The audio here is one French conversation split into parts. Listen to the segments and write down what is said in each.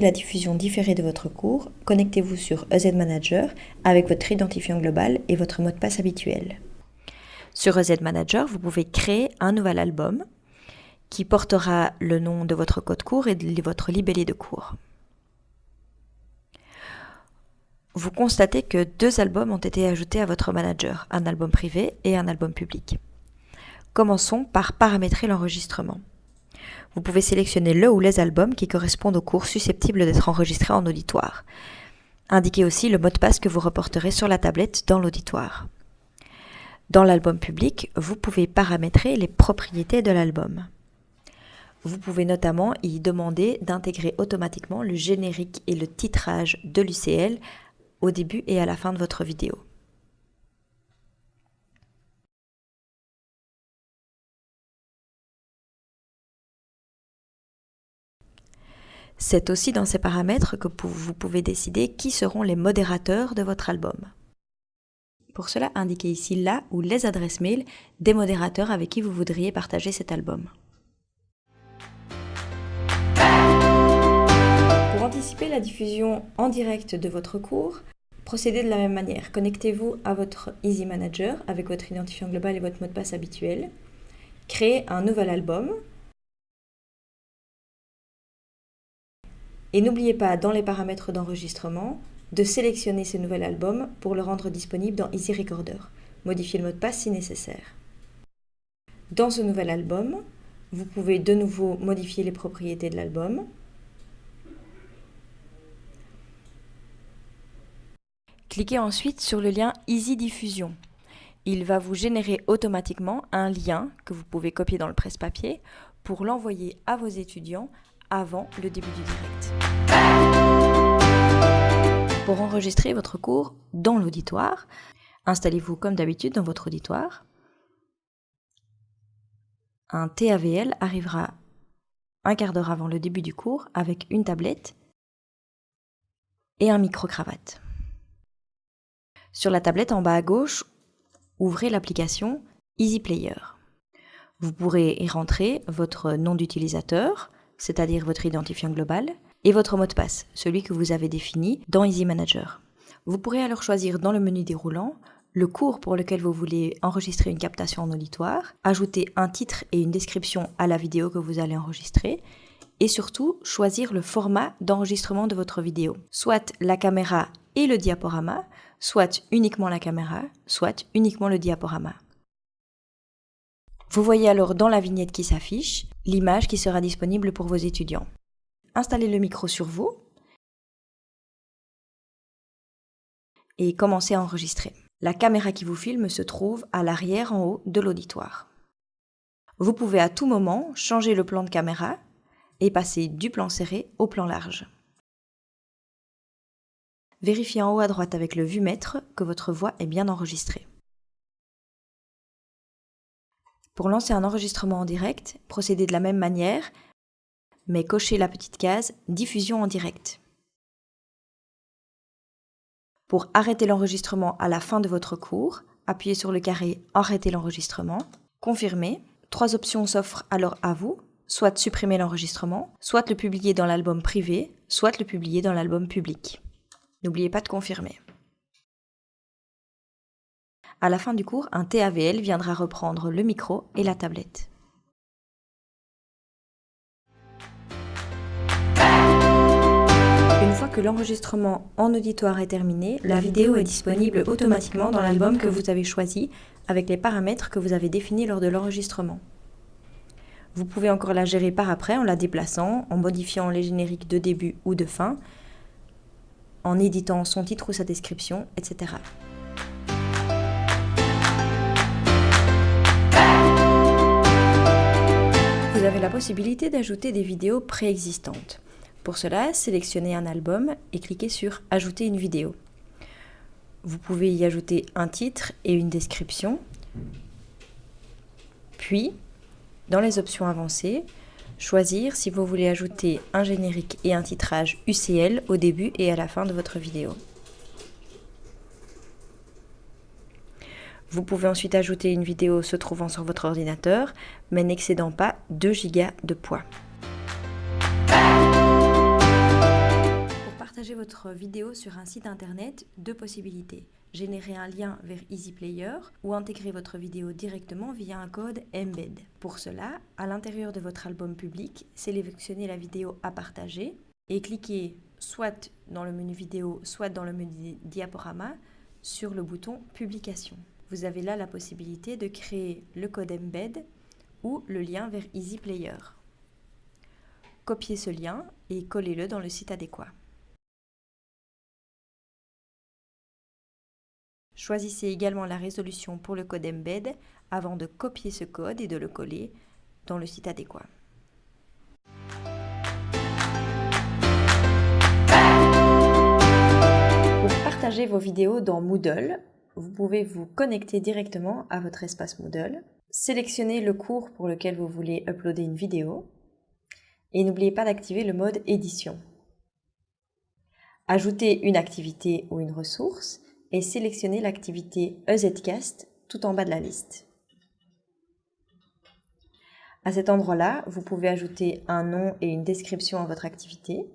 la diffusion différée de votre cours, connectez-vous sur EZ Manager avec votre identifiant global et votre mot de passe habituel. Sur EZ Manager, vous pouvez créer un nouvel album qui portera le nom de votre code cours et de votre libellé de cours. Vous constatez que deux albums ont été ajoutés à votre manager, un album privé et un album public. Commençons par paramétrer l'enregistrement. Vous pouvez sélectionner le ou les albums qui correspondent aux cours susceptibles d'être enregistrés en auditoire. Indiquez aussi le mot de passe que vous reporterez sur la tablette dans l'auditoire. Dans l'album public, vous pouvez paramétrer les propriétés de l'album. Vous pouvez notamment y demander d'intégrer automatiquement le générique et le titrage de l'UCL au début et à la fin de votre vidéo. C'est aussi dans ces paramètres que vous pouvez décider qui seront les modérateurs de votre album. Pour cela, indiquez ici la ou les adresses mail des modérateurs avec qui vous voudriez partager cet album. Pour anticiper la diffusion en direct de votre cours, procédez de la même manière. Connectez-vous à votre Easy Manager avec votre identifiant global et votre mot de passe habituel. Créez un nouvel album Et n'oubliez pas, dans les paramètres d'enregistrement, de sélectionner ce nouvel album pour le rendre disponible dans Easy Recorder. Modifiez le mot de passe si nécessaire. Dans ce nouvel album, vous pouvez de nouveau modifier les propriétés de l'album. Cliquez ensuite sur le lien Easy Diffusion. Il va vous générer automatiquement un lien que vous pouvez copier dans le presse-papier pour l'envoyer à vos étudiants avant le début du direct. Pour enregistrer votre cours dans l'auditoire, installez-vous comme d'habitude dans votre auditoire. Un TAVL arrivera un quart d'heure avant le début du cours avec une tablette et un micro-cravate. Sur la tablette en bas à gauche, ouvrez l'application Easy Player. Vous pourrez y rentrer votre nom d'utilisateur, c'est-à-dire votre identifiant global, et votre mot de passe, celui que vous avez défini dans Easy Manager. Vous pourrez alors choisir dans le menu déroulant le cours pour lequel vous voulez enregistrer une captation en auditoire, ajouter un titre et une description à la vidéo que vous allez enregistrer, et surtout choisir le format d'enregistrement de votre vidéo, soit la caméra et le diaporama, soit uniquement la caméra, soit uniquement le diaporama. Vous voyez alors dans la vignette qui s'affiche l'image qui sera disponible pour vos étudiants. Installez le micro sur vous et commencez à enregistrer. La caméra qui vous filme se trouve à l'arrière en haut de l'auditoire. Vous pouvez à tout moment changer le plan de caméra et passer du plan serré au plan large. Vérifiez en haut à droite avec le vue-mètre que votre voix est bien enregistrée. Pour lancer un enregistrement en direct, procédez de la même manière, mais cochez la petite case Diffusion en direct. Pour arrêter l'enregistrement à la fin de votre cours, appuyez sur le carré Arrêter l'enregistrement, confirmez. Trois options s'offrent alors à vous, soit supprimer l'enregistrement, soit le publier dans l'album privé, soit le publier dans l'album public. N'oubliez pas de confirmer. À la fin du cours, un TAVL viendra reprendre le micro et la tablette. Une fois que l'enregistrement en auditoire est terminé, la vidéo est disponible automatiquement dans l'album que vous avez choisi avec les paramètres que vous avez définis lors de l'enregistrement. Vous pouvez encore la gérer par après en la déplaçant, en modifiant les génériques de début ou de fin, en éditant son titre ou sa description, etc. vous avez la possibilité d'ajouter des vidéos préexistantes. Pour cela, sélectionnez un album et cliquez sur Ajouter une vidéo. Vous pouvez y ajouter un titre et une description. Puis, dans les options avancées, choisir si vous voulez ajouter un générique et un titrage UCL au début et à la fin de votre vidéo. Vous pouvez ensuite ajouter une vidéo se trouvant sur votre ordinateur, mais n'excédant pas 2 Go de poids. votre vidéo sur un site internet, deux possibilités. Générer un lien vers EasyPlayer ou intégrer votre vidéo directement via un code Embed. Pour cela, à l'intérieur de votre album public, sélectionnez la vidéo à partager et cliquez soit dans le menu vidéo, soit dans le menu diaporama sur le bouton Publication. Vous avez là la possibilité de créer le code Embed ou le lien vers EasyPlayer. Copiez ce lien et collez-le dans le site adéquat. Choisissez également la résolution pour le code Embed avant de copier ce code et de le coller dans le site adéquat. Pour partager vos vidéos dans Moodle, vous pouvez vous connecter directement à votre espace Moodle, sélectionner le cours pour lequel vous voulez uploader une vidéo et n'oubliez pas d'activer le mode édition. Ajoutez une activité ou une ressource et sélectionnez l'activité EZCast tout en bas de la liste. À cet endroit-là, vous pouvez ajouter un nom et une description à votre activité.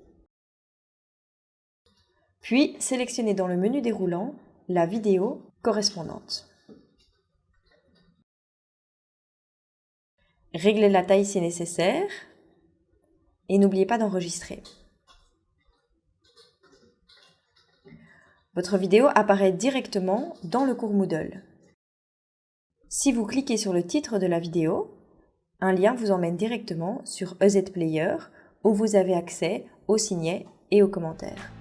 Puis, sélectionnez dans le menu déroulant la vidéo correspondante. Réglez la taille si nécessaire et n'oubliez pas d'enregistrer. Votre vidéo apparaît directement dans le cours Moodle. Si vous cliquez sur le titre de la vidéo, un lien vous emmène directement sur EZ Player où vous avez accès aux signets et aux commentaires.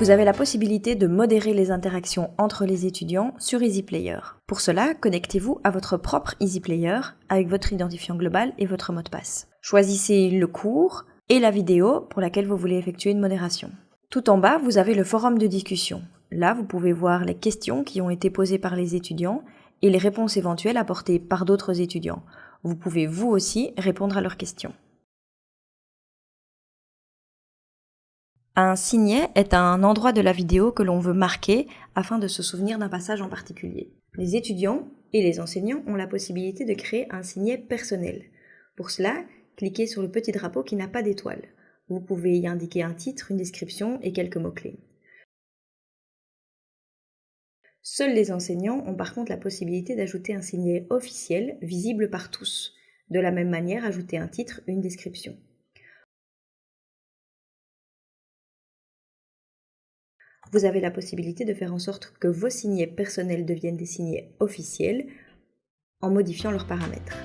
Vous avez la possibilité de modérer les interactions entre les étudiants sur EasyPlayer. Pour cela, connectez-vous à votre propre EasyPlayer avec votre identifiant global et votre mot de passe. Choisissez le cours et la vidéo pour laquelle vous voulez effectuer une modération. Tout en bas, vous avez le forum de discussion. Là, vous pouvez voir les questions qui ont été posées par les étudiants et les réponses éventuelles apportées par d'autres étudiants. Vous pouvez vous aussi répondre à leurs questions. Un signet est un endroit de la vidéo que l'on veut marquer afin de se souvenir d'un passage en particulier. Les étudiants et les enseignants ont la possibilité de créer un signet personnel. Pour cela, cliquez sur le petit drapeau qui n'a pas d'étoile. Vous pouvez y indiquer un titre, une description et quelques mots-clés. Seuls les enseignants ont par contre la possibilité d'ajouter un signet officiel visible par tous. De la même manière, ajouter un titre, une description. Vous avez la possibilité de faire en sorte que vos signets personnels deviennent des signets officiels en modifiant leurs paramètres.